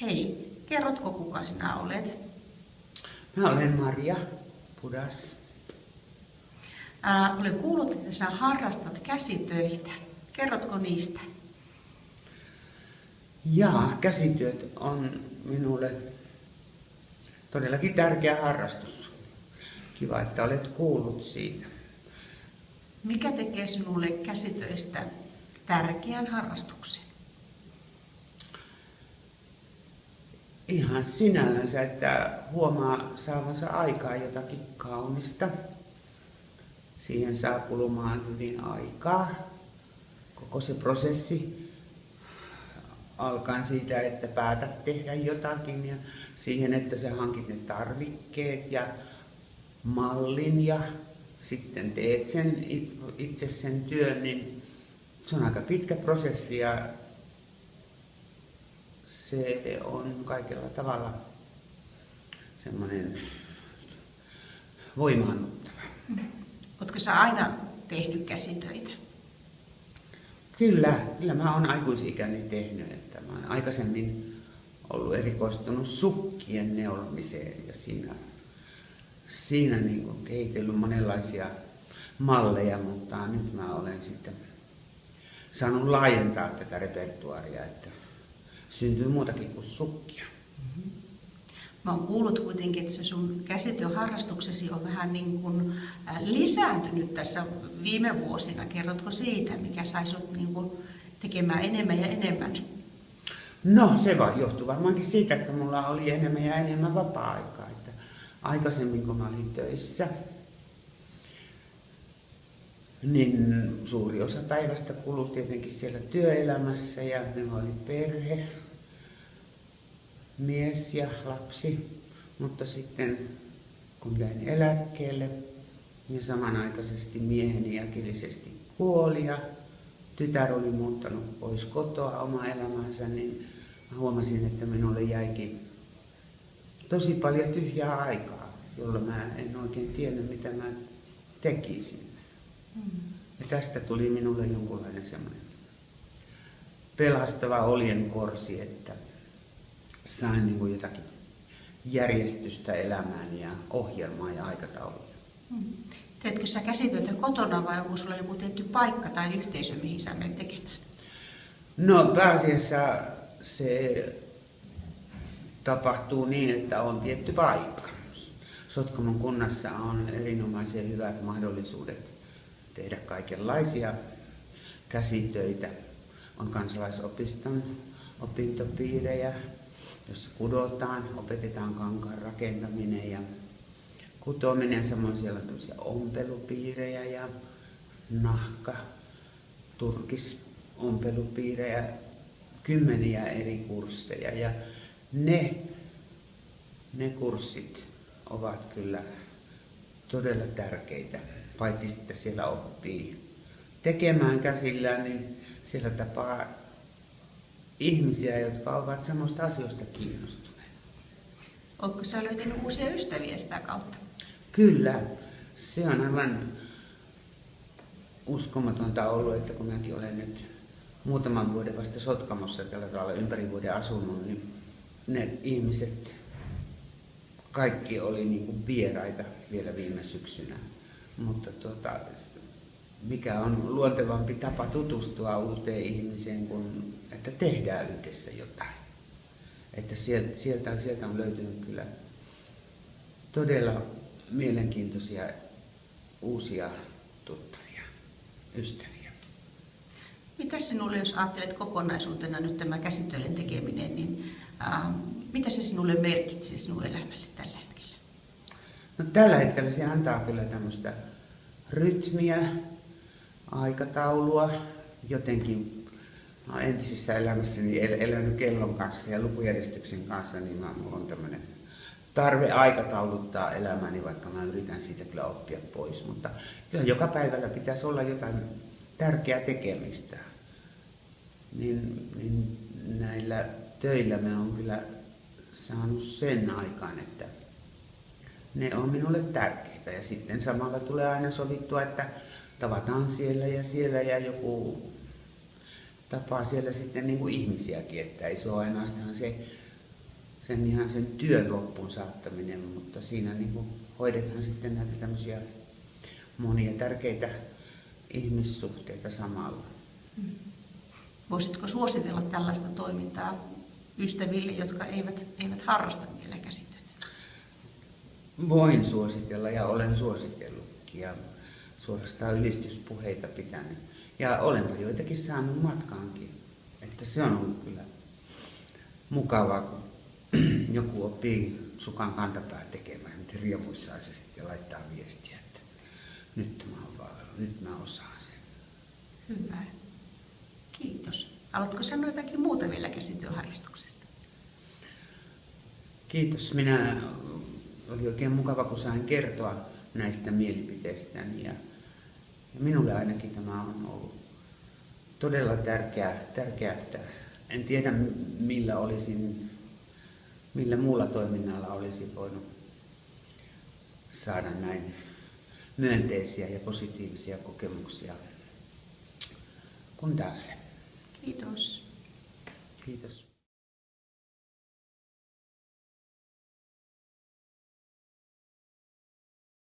Hei, kerrotko kuka sinä olet? Mä olen Maria Pudas. Ää, olen kuullut, että sinä harrastat käsitöitä. Kerrotko niistä? Ja käsityöt on minulle todellakin tärkeä harrastus. Kiva, että olet kuullut siitä. Mikä tekee sinulle käsitöistä tärkeän harrastuksen? Ihan sinällänsä, että huomaa saavansa aikaa jotakin kaunista. Siihen saa kulumaan hyvin aikaa. Koko se prosessi alkaen siitä, että päätät tehdä jotakin ja siihen, että sä hankit ne tarvikkeet ja mallin ja sitten teet sen itse sen työn, niin se on aika pitkä prosessi ja se on kaikella tavalla semmoinen voimaannuttava. Oletko sä aina tehnyt käsitöitä? Kyllä, kyllä mä oon aikuisikäni tehnyt. Että mä oon aikaisemmin ollut erikoistunut sukkien neulmiseen ja siinä, siinä niin kehitellyt monenlaisia malleja, mutta nyt mä olen sitten saanut laajentaa tätä repertuaria, että syntyy muutakin kuin sukkia. Mä oon kuullut kuitenkin, että se sun käsityöharrastuksesi on vähän niin kuin lisääntynyt tässä viime vuosina. Kerrotko siitä, mikä sai sut niin kuin tekemään enemmän ja enemmän? No se vaan johtuu varmaankin siitä, että mulla oli enemmän ja enemmän vapaa-aikaa. Että aikaisemmin kun mä olin töissä, niin suuri osa päivästä kului tietenkin siellä työelämässä ja minulla oli perhe, mies ja lapsi, mutta sitten kun jäin eläkkeelle, niin samanaikaisesti mieheni äkillisesti kuoli ja tytär oli muuttanut pois kotoa oma elämänsä, niin mä huomasin, että minulle jäikin tosi paljon tyhjää aikaa, jolla mä en oikein tiennyt, mitä mä tekisin. Mm. Ja tästä tuli minulle jonkunlainen semmoinen pelastava oljenkorsi, että sain niin kuin jotakin järjestystä elämään ja ohjelmaa ja aikatauluja. Mm. Teetkö sä käsityötä kotona vai onko sulla joku tietty paikka tai yhteisö, mihin sä menet tekemään? No pääasiassa se tapahtuu niin, että on tietty paikka. Sotkamon kunnassa on erinomaisen hyvät mahdollisuudet tehdä kaikenlaisia käsitöitä. On kansalaisopiston opintopiirejä, jossa kudotaan, opetetaan kankaan rakentaminen ja kutominen. Samoin siellä on ompelupiirejä ja nahka, turkis ompelupiirejä, kymmeniä eri kursseja. Ja ne, ne kurssit ovat kyllä todella tärkeitä, paitsi että siellä oppii tekemään käsillään, niin siellä tapaa ihmisiä, jotka ovat samasta asioista kiinnostuneita. Oletko sä löytänyt uusia ystäviä sitä kautta? Kyllä. Se on aivan uskomatonta ollut, että kun mäkin olen nyt muutaman vuoden vasta Sotkamossa tällä tavalla ympäri vuoden asunut, niin ne ihmiset, kaikki oli niin kuin vieraita vielä viime syksynä. Mutta tuota, mikä on luontevampi tapa tutustua uuteen ihmiseen kuin että tehdään yhdessä jotain. Että sieltä, sieltä, on löytynyt kyllä todella mielenkiintoisia uusia tuttavia, ystäviä. Mitä sinulle, jos ajattelet kokonaisuutena nyt tämä käsitöiden tekeminen, niin äh, mitä se sinulle merkitsee sinun elämälle tällä? No, tällä hetkellä se antaa kyllä tämmöistä rytmiä, aikataulua, jotenkin no, entisessä elämässäni el- elänyt kellon kanssa ja lukujärjestyksen kanssa, niin mä, mulla on tämmöinen tarve aikatauluttaa elämäni, vaikka mä yritän siitä kyllä oppia pois. Mutta kyllä joka päivällä pitäisi olla jotain tärkeää tekemistä. Niin, niin näillä töillä mä oon kyllä saanut sen aikaan, että ne on minulle tärkeitä. Ja sitten samalla tulee aina sovittua, että tavataan siellä ja siellä ja joku tapaa siellä sitten niin kuin ihmisiäkin, että ei se ole ainoastaan se sen ihan sen työn loppuun saattaminen, mutta siinä niin kuin hoidetaan sitten näitä tämmöisiä monia tärkeitä ihmissuhteita samalla. Voisitko suositella tällaista toimintaa ystäville, jotka eivät, eivät harrasta vielä? Voin suositella ja olen suositellutkin ja suorastaan ylistyspuheita pitänyt. Ja olenpa joitakin saanut matkaankin. Että se on ollut kyllä mukavaa, kun joku oppii sukan kantapää tekemään, miten riemuissaan se sitten laittaa viestiä, että nyt mä oon valvelu, nyt mä osaan sen. Hyvä. Kiitos. Haluatko sanoa jotakin muuta vielä käsityöharrastuksesta? Kiitos. Minä oli oikein mukava, kun sain kertoa näistä mielipiteistäni. Ja, ja minulle ainakin tämä on ollut todella tärkeää, tärkeää että en tiedä millä olisin, millä muulla toiminnalla olisi voinut saada näin myönteisiä ja positiivisia kokemuksia kuin tälle. Kiitos. Kiitos.